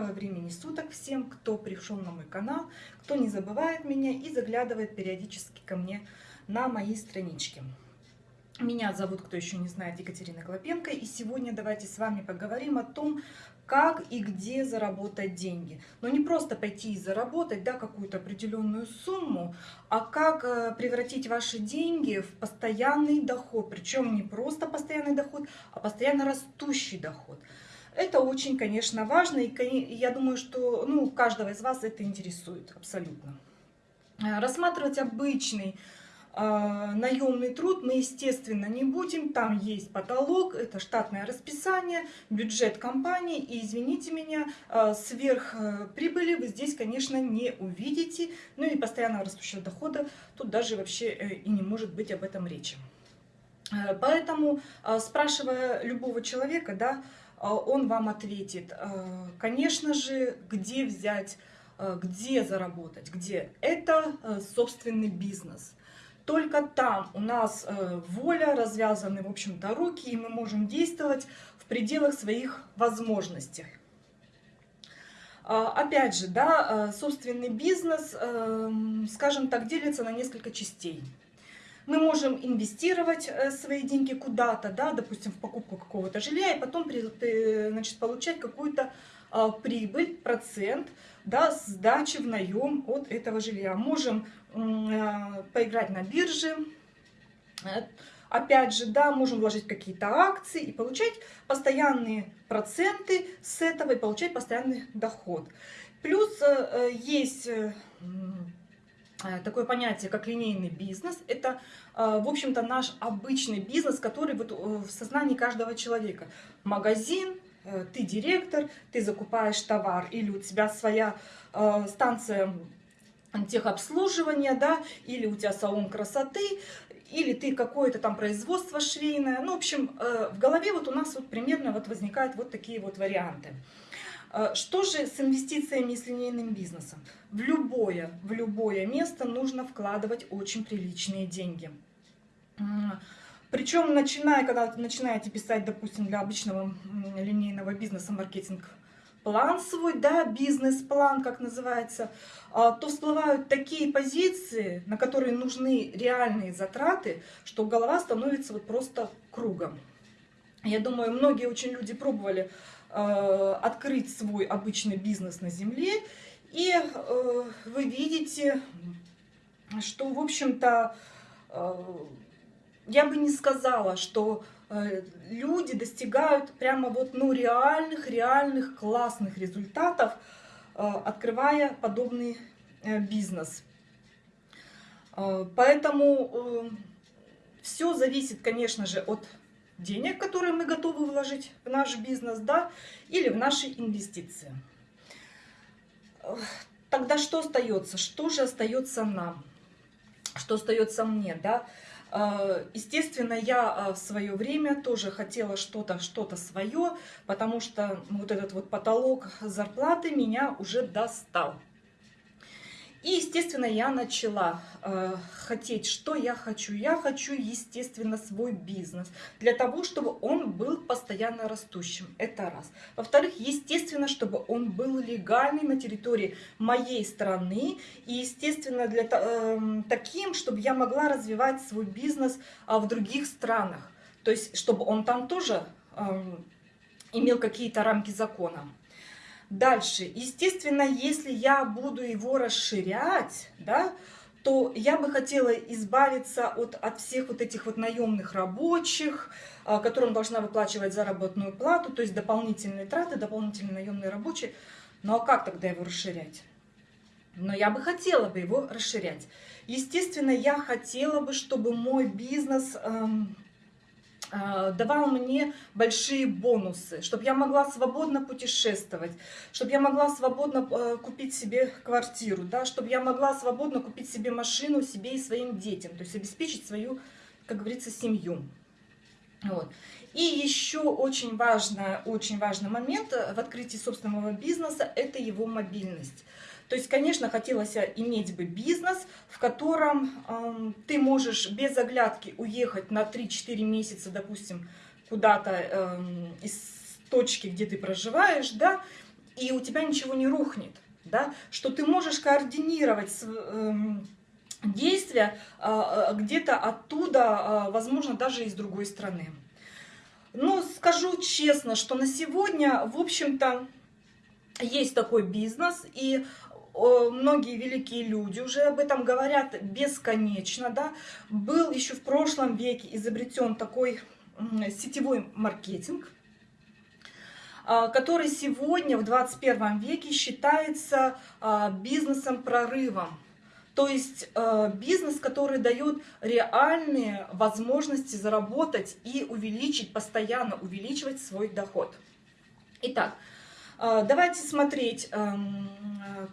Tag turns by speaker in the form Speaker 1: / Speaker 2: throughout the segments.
Speaker 1: Доброго времени суток всем, кто пришел на мой канал, кто не забывает меня и заглядывает периодически ко мне на мои странички. Меня зовут, кто еще не знает, Екатерина Клопенко, и сегодня давайте с вами поговорим о том, как и где заработать деньги. Но не просто пойти и заработать да, какую-то определенную сумму, а как э, превратить ваши деньги в постоянный доход. Причем не просто постоянный доход, а постоянно растущий доход. Это очень, конечно, важно, и я думаю, что ну, каждого из вас это интересует абсолютно. Э, рассматривать обычный э, наемный труд мы, естественно, не будем. Там есть потолок, это штатное расписание, бюджет компании. И, извините меня, э, сверх э, прибыли вы здесь, конечно, не увидите. Ну и постоянно растущего дохода тут даже вообще и не может быть об этом речи. Поэтому, спрашивая любого человека, да, он вам ответит, а, конечно же, где взять, а, где заработать, где. Это собственный бизнес. Только там у нас воля, развязаны, в общем-то, руки, и мы можем действовать в пределах своих возможностей. Опять же, да, собственный бизнес, скажем так, делится на несколько частей. Мы можем инвестировать э, свои деньги куда-то, да, допустим, в покупку какого-то жилья, и потом значит, получать какую-то а, прибыль, процент, да, сдачи в наем от этого жилья. Можем а, поиграть на бирже, э, опять же, да, можем вложить какие-то акции и получать постоянные проценты с этого и получать постоянный доход. Плюс э, есть Э, такое понятие, как линейный бизнес. Это, э, в общем-то, наш обычный бизнес, который вот э, в сознании каждого человека. Магазин, ты директор, ты закупаешь товар, или у тебя своя станция техобслуживания, да, или у тебя салон красоты, или ты какое-то там производство швейное. Ну, в общем, в голове вот у нас вот примерно вот возникают вот такие вот варианты. А, что же с инвестициями и с линейным бизнесом? В любое, в любое место нужно вкладывать очень приличные деньги. Причем, начиная, когда начинаете писать, допустим, для обычного линейного бизнеса маркетинг план свой, да, бизнес-план, как называется, а, то всплывают такие позиции, на которые нужны реальные затраты, что голова становится вот просто кругом. Я думаю, многие очень люди пробовали Э, открыть свой обычный бизнес на земле, и э, вы видите, что, в общем-то, э, я бы не сказала, что люди достигают прямо вот, ну, реальных, реальных классных результатов, открывая подобный бизнес. Поэтому все зависит, конечно же, от денег, которые мы готовы вложить в наш бизнес, да, или в наши инвестиции. Тогда что остается? Что же остается нам? Что остается мне, да? Э, естественно, я э, в свое время тоже хотела что-то что-то свое, потому что вот этот вот потолок зарплаты меня уже достал. И, естественно, я начала э, хотеть, что я хочу. Я хочу, естественно, свой бизнес для того, чтобы он был постоянно растущим. Это раз. Во-вторых, естественно, чтобы он был легальный на территории моей страны. И, естественно, для, э, таким, чтобы я могла развивать свой бизнес э, в других странах. То есть, чтобы он там тоже э, имел какие-то рамки закона. Дальше, естественно, если я буду его расширять, да, то я бы хотела избавиться от, от всех вот этих вот наемных рабочих, а, которым должна выплачивать заработную плату, то есть дополнительные траты, дополнительные наемные рабочие. Ну а как тогда его расширять? Но я бы хотела бы его расширять. Естественно, я хотела бы, чтобы мой бизнес... Эм, давал мне большие бонусы, чтобы я могла свободно путешествовать, чтобы я могла свободно э, купить себе квартиру, да, чтобы я могла свободно купить себе машину себе и своим детям, то есть обеспечить свою, как говорится, семью. Вот. И еще очень, важный, очень важный момент в открытии собственного бизнеса – это его мобильность. То есть, конечно, хотелось иметь бы бизнес, в котором э, ты можешь без оглядки уехать на 3-4 месяца, допустим, куда-то э, из точки, где ты проживаешь, да, и у тебя ничего не рухнет, да, что ты можешь координировать эм, действия а, где-то оттуда, возможно, даже из другой страны. Ну, скажу честно, что на сегодня, в общем-то, есть такой бизнес, и многие великие люди уже об этом говорят бесконечно, да. Был еще в прошлом веке изобретен такой сетевой маркетинг, а, который сегодня в 21 веке считается а, бизнесом-прорывом. То есть а, бизнес, который дает реальные возможности заработать и увеличить, постоянно увеличивать свой доход. Итак, давайте смотреть, эм,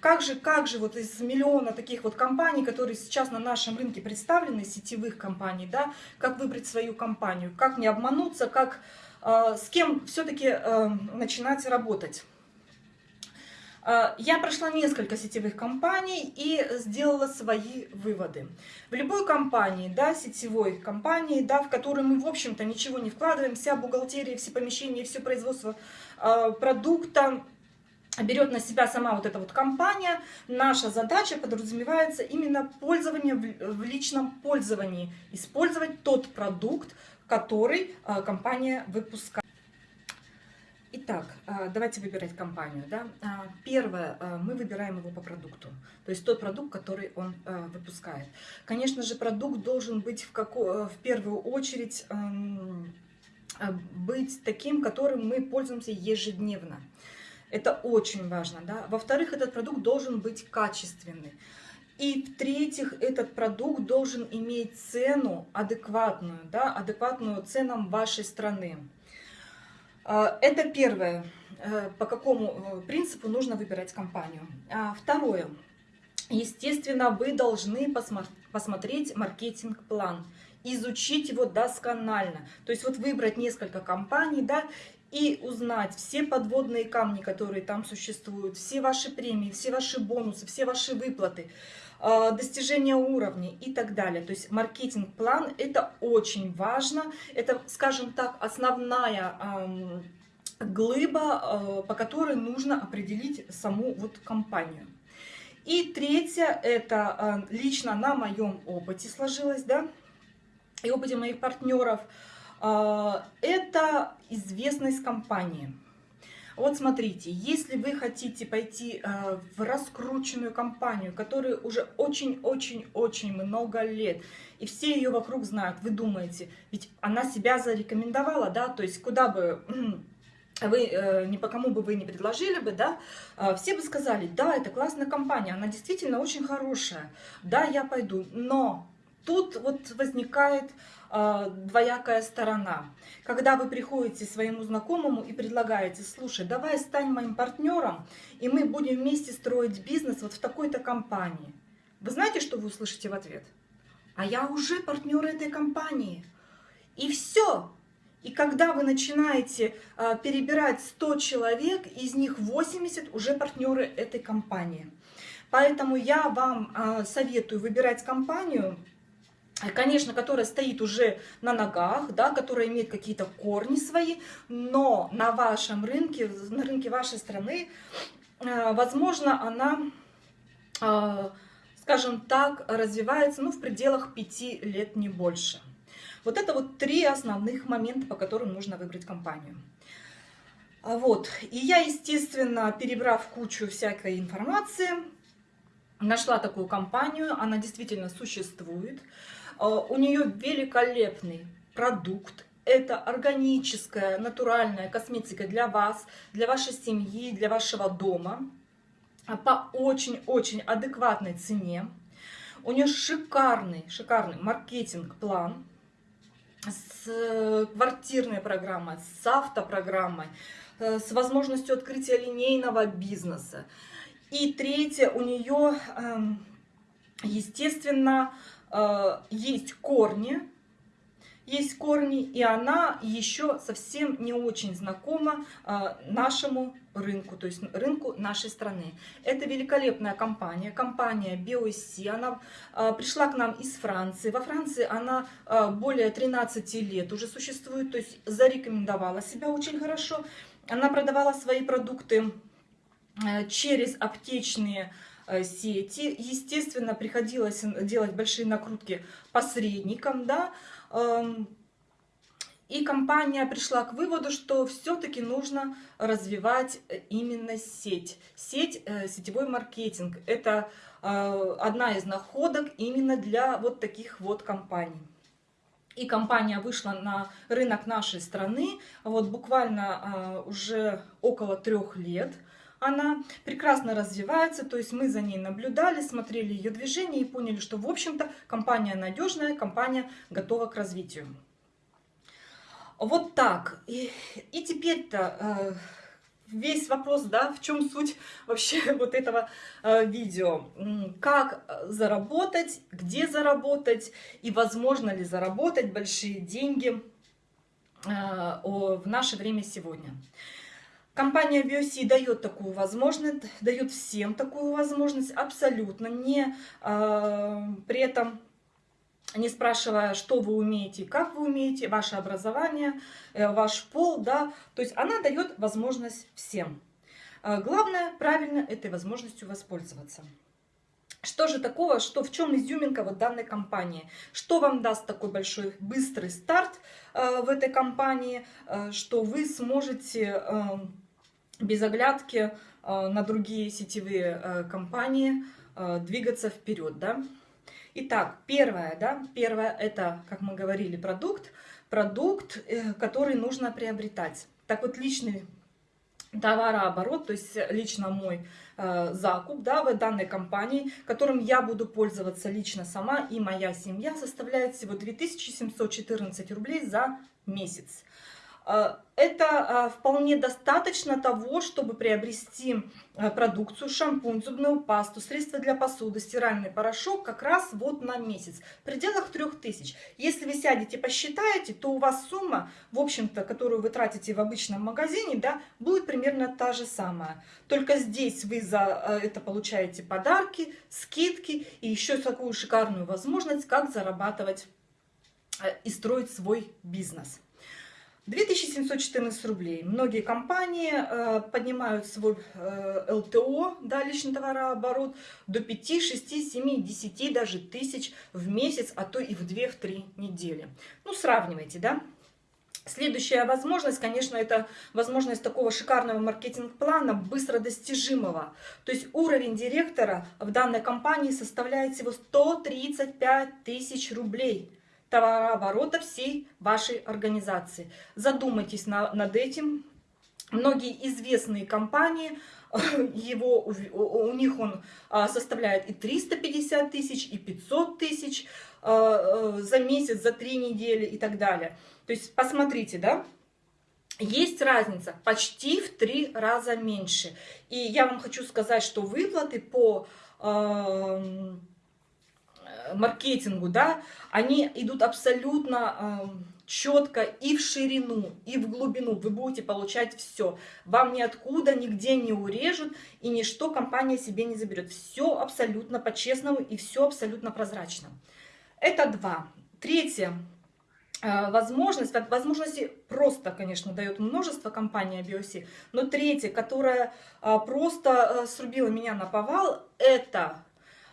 Speaker 1: как же, как же вот из миллиона таких вот компаний, которые сейчас на нашем рынке представлены, сетевых компаний, да, как выбрать свою компанию, как не обмануться, как, э, с кем все-таки э, начинать работать. Э, я прошла несколько сетевых компаний и сделала свои выводы. В любой компании, да, сетевой компании, да, в которой мы, в общем-то, ничего не вкладываем, вся бухгалтерия, все помещения, все производство э, продукта, берет на себя сама вот эта вот компания, наша задача подразумевается именно пользование в личном пользовании, использовать тот продукт, который а, компания выпускает. Итак, а, давайте выбирать компанию. Да? А, первое, мы выбираем его по продукту, то есть тот продукт, который он выпускает. Конечно же, продукт должен быть в, како... в первую очередь эм, быть таким, которым мы пользуемся ежедневно. Это очень важно. Да? Во-вторых, этот продукт должен быть качественный. И в-третьих, этот продукт должен иметь цену адекватную, да, адекватную ценам вашей страны. А, это первое, э, по какому э, принципу нужно выбирать компанию. А второе, естественно, вы должны посмотреть маркетинг-план, изучить его досконально. То есть вот выбрать несколько компаний, да, и узнать все подводные камни, которые там существуют, все ваши премии, все ваши бонусы, все ваши выплаты, а, достижения уровней и так далее. То есть маркетинг-план – это очень важно, это, скажем так, основная глыба, а, по которой нужно определить саму вот компанию. И третье, это а, лично на моем опыте сложилось, да, и опыте моих партнеров – это известность компании. Вот смотрите, если вы хотите пойти а, в раскрученную компанию, которая уже очень-очень-очень много лет, и все ее вокруг знают, вы думаете, ведь она себя зарекомендовала, да, то есть куда бы вы, э, ни по кому бы вы не предложили бы, да, а, все бы сказали, да, это классная компания, она действительно очень хорошая, да, я пойду, но тут вот возникает э, двоякая сторона. Когда вы приходите своему знакомому и предлагаете, слушай, давай стань моим партнером, и мы будем вместе строить бизнес вот в такой-то компании. Вы знаете, что вы услышите в ответ? А я уже партнер этой компании. И все. И когда вы начинаете э, перебирать 100 человек, из них 80 уже партнеры этой компании. Поэтому я вам э, советую выбирать компанию, конечно, которая стоит уже на ногах, да, которая имеет какие-то корни свои, но на вашем рынке, на рынке вашей страны, э, возможно, она, э, скажем так, развивается ну, в пределах пяти лет, не больше. Вот это вот три основных момента, по которым нужно выбрать компанию. А вот. И я, естественно, перебрав кучу всякой информации, нашла такую компанию, она действительно существует. А, у нее великолепный продукт. Это органическая, натуральная косметика для вас, для вашей семьи, для вашего дома. А, по очень-очень адекватной цене. У нее шикарный, шикарный маркетинг-план с э, квартирной программой, с автопрограммой, э, с возможностью открытия линейного бизнеса. И третье, у нее, эм, естественно, есть корни, есть корни, и она еще совсем не очень знакома э, нашему рынку, то есть рынку нашей страны. Это великолепная компания, компания BioSC, она э, пришла к нам из Франции. Во Франции она более 13 лет уже существует, то есть зарекомендовала себя очень хорошо. Она продавала свои продукты э, через аптечные э, сети. Естественно, приходилось делать большие накрутки посредникам, да, эм, и компания пришла к выводу, что все-таки нужно развивать именно сеть. Сеть, сетевой маркетинг. Это одна из находок именно для вот таких вот компаний и компания вышла на рынок нашей страны вот буквально э, уже около трех лет. Она прекрасно развивается, то есть мы за ней наблюдали, смотрели ее движение и поняли, что в общем-то компания надежная, компания готова к развитию. Вот так. И, и теперь-то... Э, весь вопрос, да, в чем суть вообще вот этого э, видео. Как заработать, где заработать и возможно ли заработать большие деньги э, в наше время сегодня. Компания BioC дает такую возможность, дает всем такую возможность, абсолютно не э, при этом не спрашивая, что вы умеете, как вы умеете, ваше образование, э, ваш пол, да, то есть она дает возможность всем. А главное, правильно этой возможностью воспользоваться. Что же такого, что в чем изюминка вот данной компании? Что вам даст такой большой быстрый старт э, в этой компании, э, что вы сможете э, без оглядки э, на другие сетевые э, компании э, двигаться вперед, да? Итак, первое, да, первое это, как мы говорили, продукт, продукт, который нужно приобретать. Так вот, личный товарооборот, то есть лично мой э, закуп да, в данной компании, которым я буду пользоваться лично сама и моя семья, составляет всего 2714 рублей за месяц. Э, это э, вполне достаточно того, чтобы приобрести э, продукцию, шампунь, зубную пасту, средства для посуды, стиральный порошок как раз вот на месяц, в пределах 3000. Если вы сядете посчитаете, то у вас сумма, в общем-то, которую вы тратите в обычном магазине, да, будет примерно та же самая. Только здесь вы за это получаете подарки, скидки и еще такую шикарную возможность, как зарабатывать и строить свой бизнес. 2714 рублей. Многие компании э, поднимают свой э, ЛТО, да, личный товарооборот, до 5, 6, 7, 10, даже тысяч в месяц, а то и в 2-3 недели. Ну, сравнивайте, да. Следующая возможность, конечно, это возможность такого шикарного маркетинг-плана, быстро достижимого. То есть уровень директора в данной компании составляет всего 135 тысяч рублей товарооборота всей вашей организации. Задумайтесь на, над этим. Многие известные компании, его, у, них он а, составляет и 350 тысяч, и 500 тысяч а, за месяц, за три недели и так далее. То есть посмотрите, да, есть разница почти в три раза меньше. И я вам хочу сказать, что выплаты по маркетингу, да, они идут абсолютно э, четко и в ширину, и в глубину. Вы будете получать все. Вам ниоткуда, нигде не урежут, и ничто компания себе не заберет. Все абсолютно по-честному и все абсолютно прозрачно. Это два. Третье. Э, возможность, возможности просто, конечно, дает множество компания BioC, но третье, которая э, просто э, срубила меня на повал, это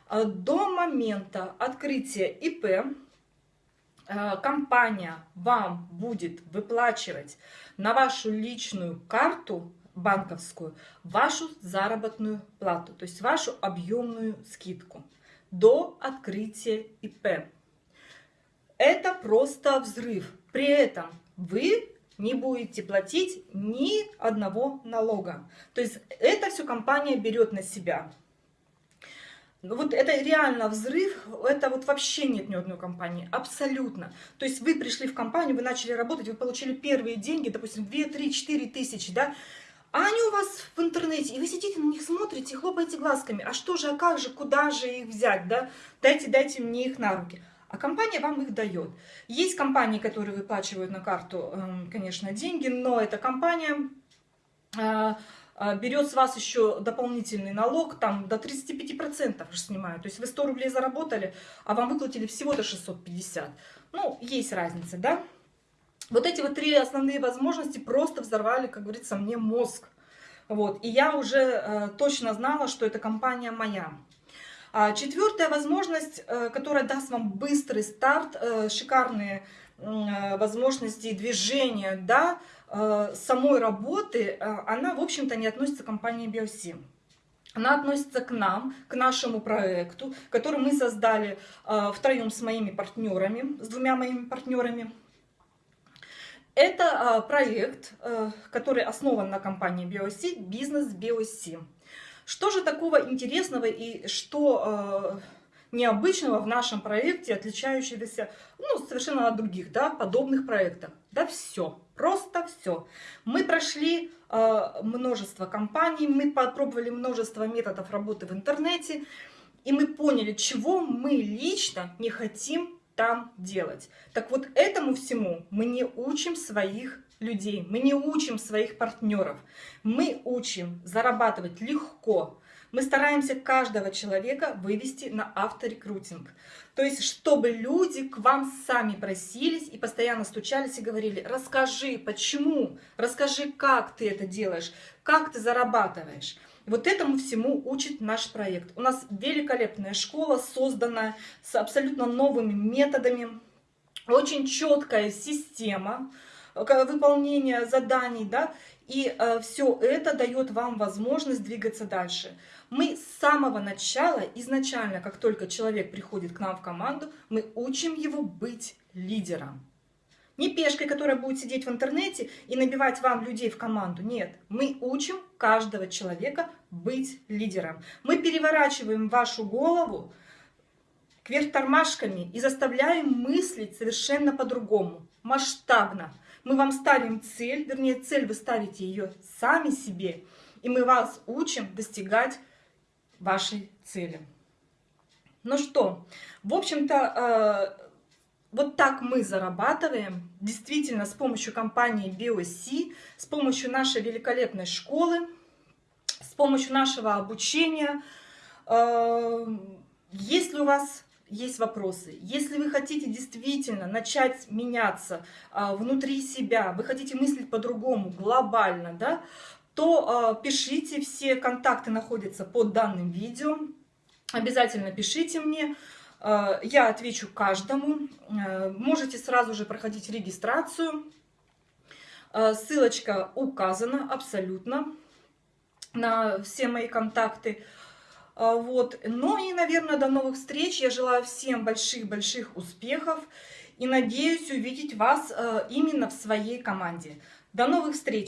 Speaker 1: до момента открытия ИП э, компания вам будет выплачивать на вашу личную карту банковскую вашу заработную плату, то есть вашу объемную скидку до открытия ИП. Это просто взрыв. При этом вы не будете платить ни одного налога. То есть это все компания берет на себя. Ну, вот это реально взрыв, это вот вообще нет ни одной компании, абсолютно. То есть вы пришли в компанию, вы начали работать, вы получили первые деньги, допустим, 2, 3, 4 тысячи, да, а они у вас в интернете, и вы сидите на них смотрите, хлопаете глазками, а что же, а как же, куда же их взять, да, дайте, дайте мне их на руки. А компания вам их дает. Есть компании, которые выплачивают на карту, эм, конечно, деньги, но эта компания а, берет с вас еще дополнительный налог, там до 35% же снимают. То есть вы 100 рублей заработали, а вам выплатили всего-то 650. Ну, есть разница, да? Вот эти вот три основные возможности просто взорвали, как говорится, мне мозг. Вот, и я уже э, точно знала, что эта компания моя. А четвертая возможность, э, которая даст вам быстрый старт, э, шикарные э, возможности движения, да, э, самой работы, э, она, в общем-то, не относится к компании Биосим. Она относится к нам, к нашему проекту, который мы создали втроем с моими партнерами, с двумя моими партнерами. Это проект, который основан на компании BioC, бизнес BioC. Что же такого интересного и что необычного в нашем проекте, отличающегося ну, совершенно от других да, подобных проектов? Да все, просто все. Мы прошли э, множество компаний, мы попробовали множество методов работы в интернете, и мы поняли, чего мы лично не хотим там делать. Так вот, этому всему мы не учим своих людей, мы не учим своих партнеров. Мы учим зарабатывать легко. Мы стараемся каждого человека вывести на авторекрутинг. То есть, чтобы люди к вам сами просились и постоянно стучались и говорили, расскажи, почему, расскажи, как ты это делаешь, как ты зарабатываешь. Вот этому всему учит наш проект. У нас великолепная школа, созданная с абсолютно новыми методами, очень четкая система э, выполнения заданий, да, и э, все это дает вам возможность двигаться дальше. Мы с самого начала, изначально, как только человек приходит к нам в команду, мы учим его быть лидером. Не пешкой, которая будет сидеть в интернете и набивать вам людей в команду. Нет, мы учим каждого человека быть лидером. Мы переворачиваем вашу голову кверх тормашками и заставляем мыслить совершенно по-другому, масштабно. Мы вам ставим цель, вернее цель вы ставите ее сами себе, и мы вас учим достигать вашей цели. Ну что, в общем-то, э, вот так мы зарабатываем, действительно, с помощью компании BioC, с помощью нашей великолепной школы, с помощью нашего обучения. Э, если у вас есть вопросы, если вы хотите действительно начать меняться э, внутри себя, вы хотите мыслить по-другому, глобально, да, то э, пишите, все контакты находятся под данным видео. Обязательно пишите мне. Э, я отвечу каждому. Можете сразу же проходить регистрацию. Ссылочка указана абсолютно на все мои контакты. Вот. Ну и, наверное, до новых встреч. Я желаю всем больших-больших успехов и надеюсь увидеть вас именно в своей команде. До новых встреч!